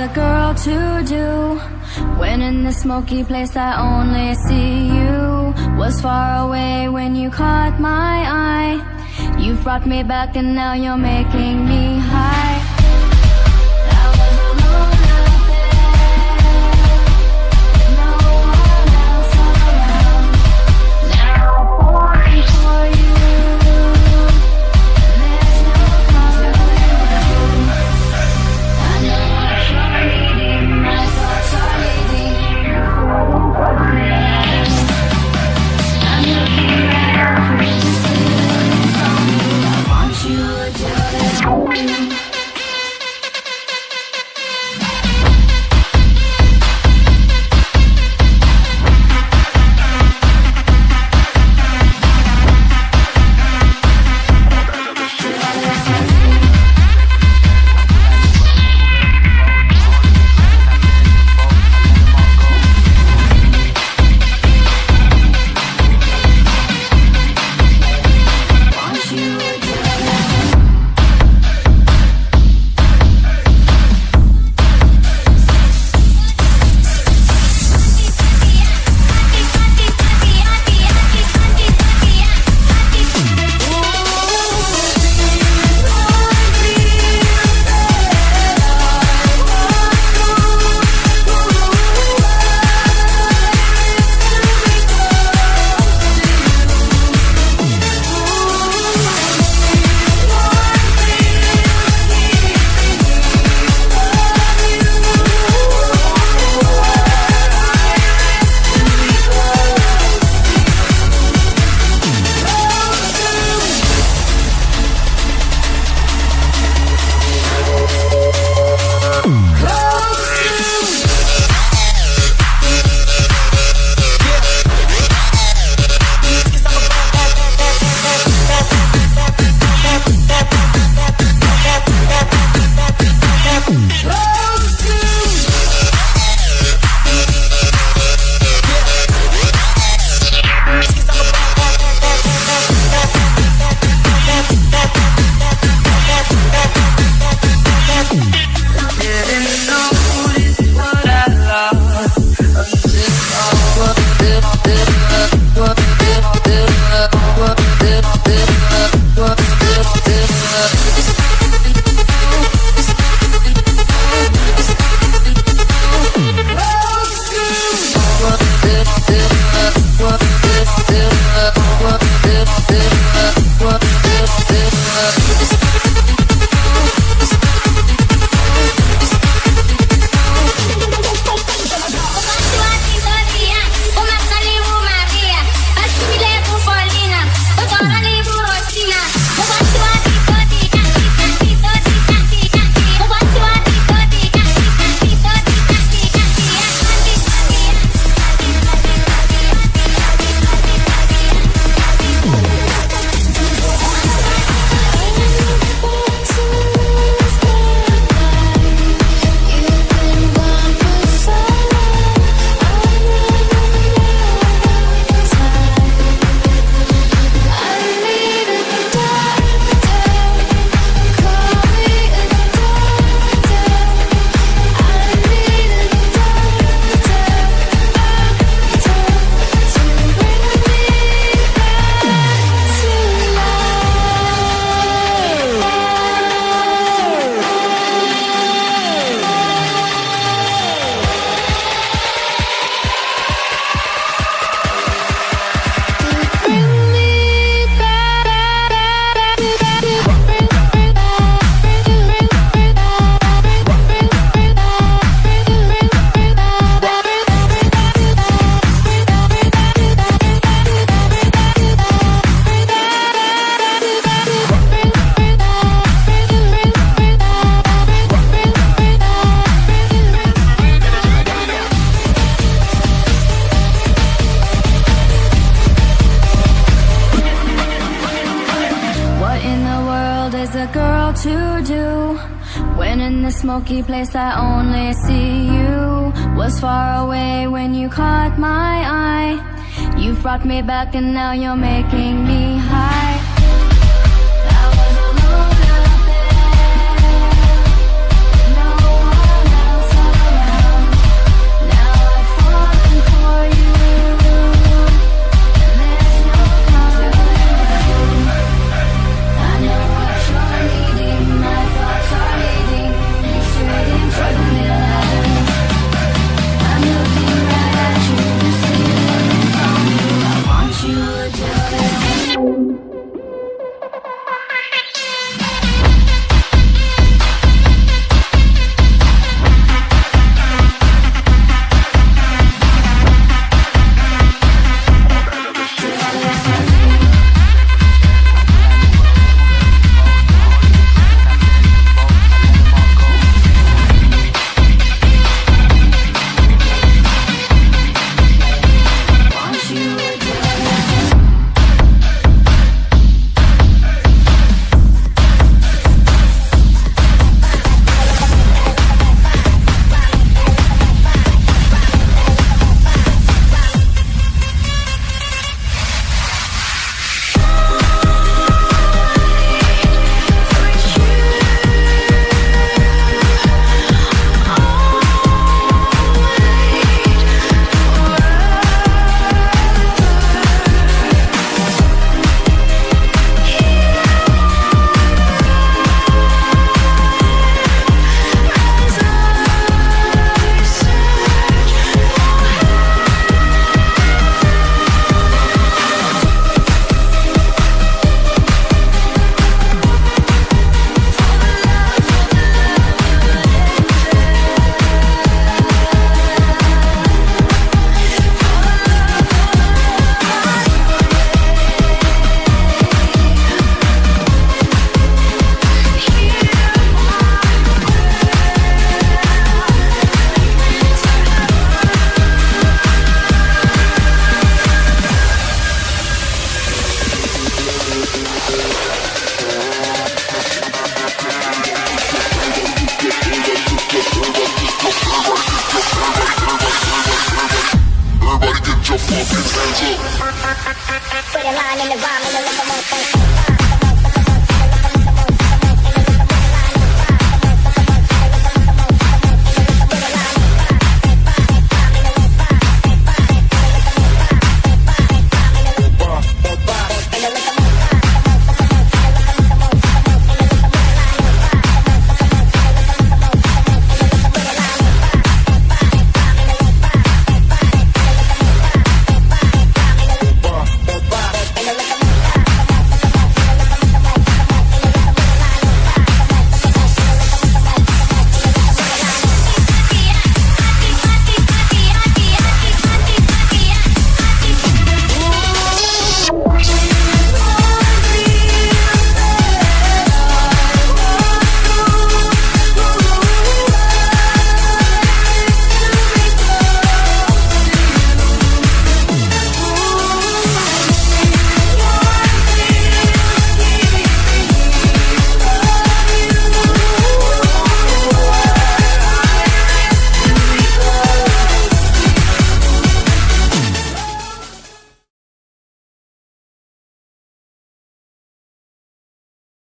a girl to do. When in this smoky place I only see you. Was far away when you caught my eye. You've brought me back and now you're making me high. smoky place I only see you Was far away when you caught my eye. You've brought me back and now you're making me want in the rhyme